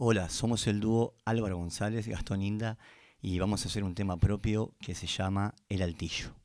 Hola, somos el dúo Álvaro González, Gastón Inda y vamos a hacer un tema propio que se llama El Altillo.